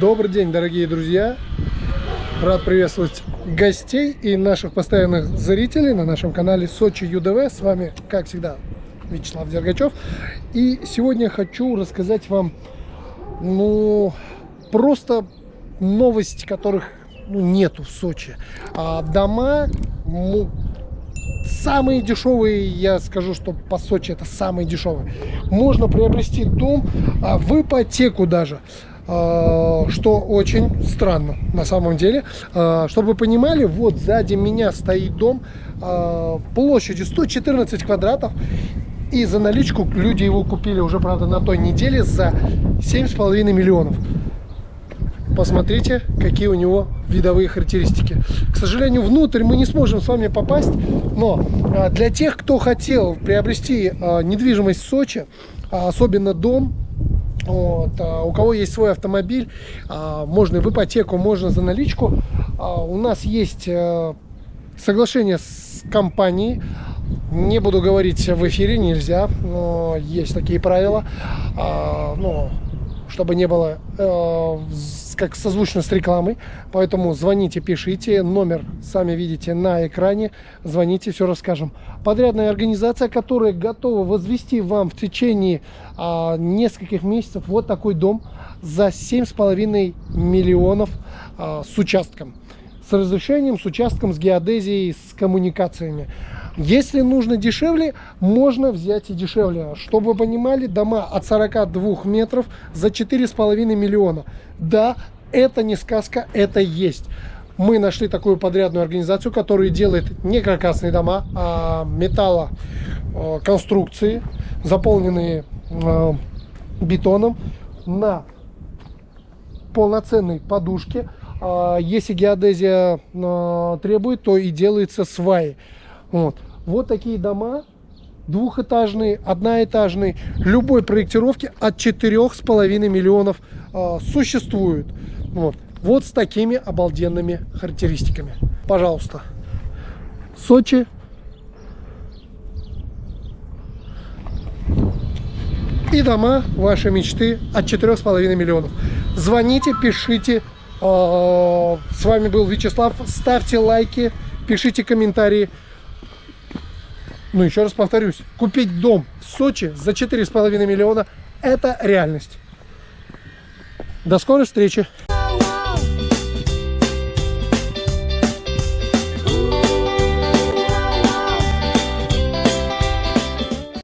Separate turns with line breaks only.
Добрый день, дорогие друзья! Рад приветствовать гостей и наших постоянных зрителей на нашем канале Сочи ЮДВ. С вами, как всегда, Вячеслав Дергачев. И сегодня хочу рассказать вам, ну, просто новости, которых ну, нету в Сочи. А дома, ну, самые дешевые, я скажу, что по Сочи это самые дешевые. Можно приобрести дом а, в ипотеку даже. А, что очень странно на самом деле. А, чтобы вы понимали, вот сзади меня стоит дом а, площадью 114 квадратов. И за наличку люди его купили уже, правда, на той неделе за 7,5 миллионов. Посмотрите, какие у него видовые характеристики. К сожалению, внутрь мы не сможем с вами попасть, но для тех, кто хотел приобрести недвижимость в Сочи, особенно дом, вот, а у кого есть свой автомобиль, а, можно в ипотеку, можно за наличку. А, у нас есть а, соглашение с компанией. Не буду говорить в эфире, нельзя, но есть такие правила. А, ну, чтобы не было э, как созвучно с рекламой. Поэтому звоните, пишите. Номер сами видите на экране. Звоните, все расскажем. Подрядная организация, которая готова возвести вам в течение э, нескольких месяцев вот такой дом за 7,5 миллионов э, с участком. С разрешением, с участком, с геодезией, с коммуникациями. Если нужно дешевле, можно взять и дешевле. Чтобы вы понимали, дома от 42 метров за 4,5 миллиона. Да, это не сказка, это есть. Мы нашли такую подрядную организацию, которая делает не каркасные дома, а металлоконструкции, заполненные э, бетоном на полноценной подушке. А если геодезия э, требует, то и делается сваи. Вот. вот такие дома, двухэтажные, одноэтажные, любой проектировки от четырех с половиной миллионов э, существуют. Вот. вот с такими обалденными характеристиками. Пожалуйста. Сочи. И дома вашей мечты от четырех с половиной миллионов. Звоните, пишите. А, с вами был Вячеслав. Ставьте лайки, пишите комментарии. Ну, еще раз повторюсь, купить дом в Сочи за 4,5 миллиона – это реальность. До скорой встречи!